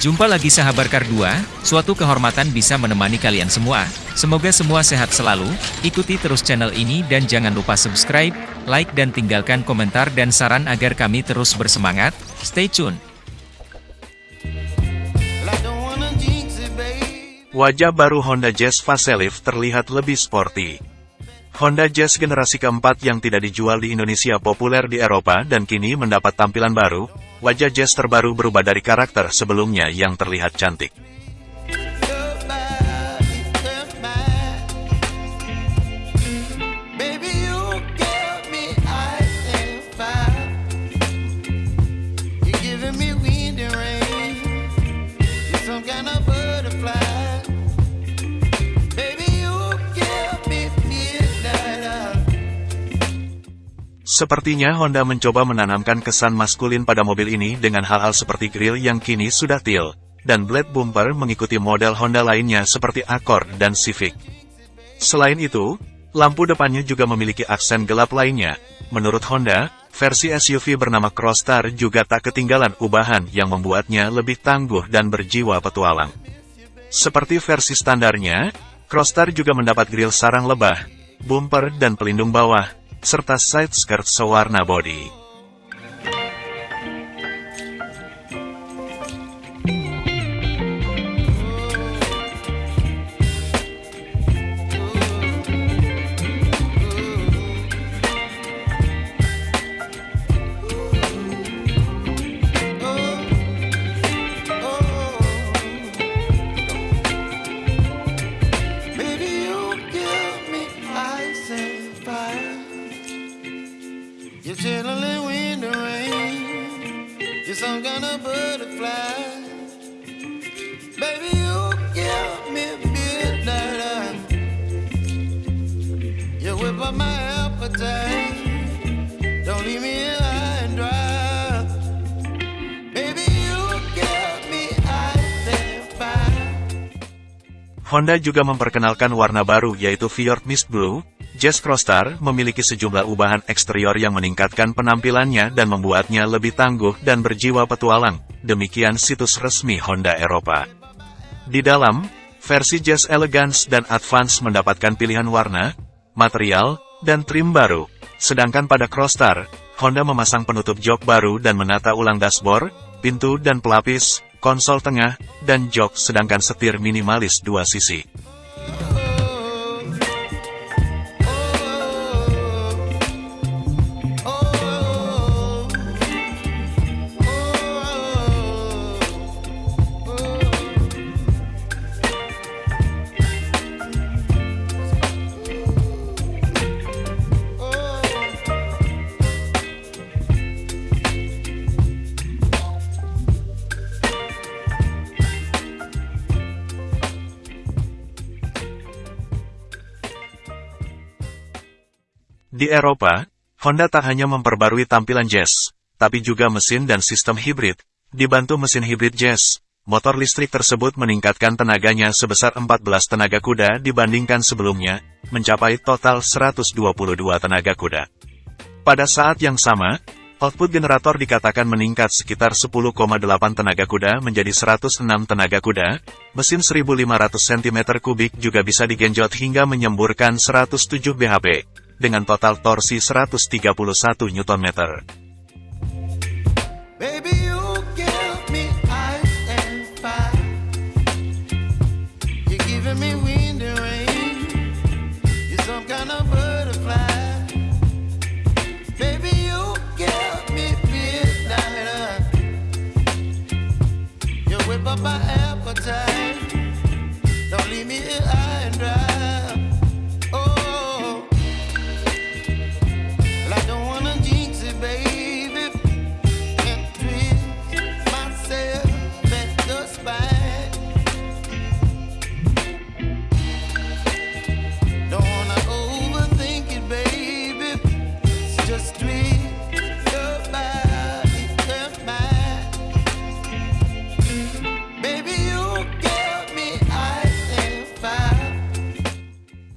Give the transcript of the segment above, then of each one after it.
Jumpa lagi sahabat Kardua, suatu kehormatan bisa menemani kalian semua. Semoga semua sehat selalu, ikuti terus channel ini dan jangan lupa subscribe, like dan tinggalkan komentar dan saran agar kami terus bersemangat. Stay tune! Wajah baru Honda Jazz Facelift terlihat lebih sporty. Honda Jazz generasi keempat yang tidak dijual di Indonesia populer di Eropa dan kini mendapat tampilan baru, wajah Jazz terbaru berubah dari karakter sebelumnya yang terlihat cantik. Sepertinya Honda mencoba menanamkan kesan maskulin pada mobil ini dengan hal-hal seperti grill yang kini sudah teal, dan blade bumper mengikuti model Honda lainnya seperti Accord dan Civic. Selain itu, lampu depannya juga memiliki aksen gelap lainnya. Menurut Honda, versi SUV bernama Crossstar juga tak ketinggalan ubahan yang membuatnya lebih tangguh dan berjiwa petualang. Seperti versi standarnya, Crossstar juga mendapat grill sarang lebah, bumper dan pelindung bawah, serta side skirt sewarna bodi. Honda juga memperkenalkan warna baru yaitu Fjord Mist Blue. Jazz Crossstar memiliki sejumlah ubahan eksterior yang meningkatkan penampilannya dan membuatnya lebih tangguh dan berjiwa petualang. Demikian situs resmi Honda Eropa. Di dalam, versi Jazz Elegance dan Advance mendapatkan pilihan warna, material, dan trim baru. Sedangkan pada Crossstar, Honda memasang penutup jok baru dan menata ulang dashboard, pintu dan pelapis, konsol tengah, dan jok sedangkan setir minimalis dua sisi. Di Eropa, Honda tak hanya memperbarui tampilan Jazz, tapi juga mesin dan sistem hibrid. Dibantu mesin hibrid Jazz, motor listrik tersebut meningkatkan tenaganya sebesar 14 tenaga kuda dibandingkan sebelumnya, mencapai total 122 tenaga kuda. Pada saat yang sama, output generator dikatakan meningkat sekitar 10,8 tenaga kuda menjadi 106 tenaga kuda, mesin 1500 cm3 juga bisa digenjot hingga menyemburkan 107 bhp, dengan total torsi 131 Nm. Don't leave me here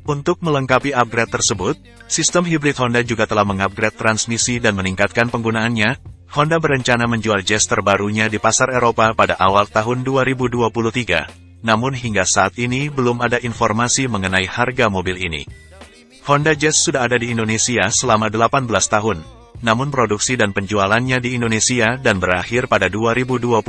Untuk melengkapi upgrade tersebut, sistem hibrid Honda juga telah mengupgrade transmisi dan meningkatkan penggunaannya. Honda berencana menjual Jazz terbarunya di pasar Eropa pada awal tahun 2023. Namun hingga saat ini belum ada informasi mengenai harga mobil ini. Honda Jazz sudah ada di Indonesia selama 18 tahun. Namun produksi dan penjualannya di Indonesia dan berakhir pada 2021.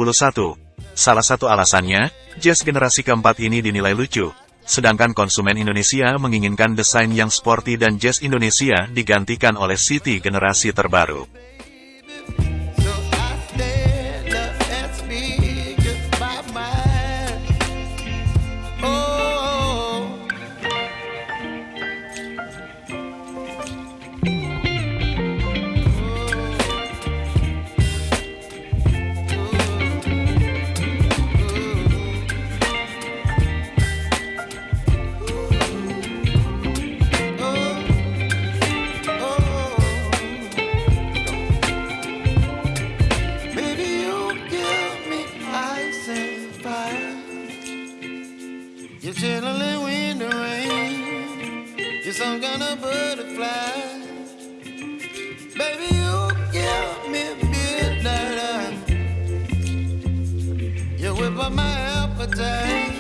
Salah satu alasannya, Jazz generasi keempat ini dinilai lucu, Sedangkan konsumen Indonesia menginginkan desain yang sporty dan jazz Indonesia digantikan oleh City generasi terbaru. You're some kind of butterfly. Baby, you give me midnight. You whip up my appetite.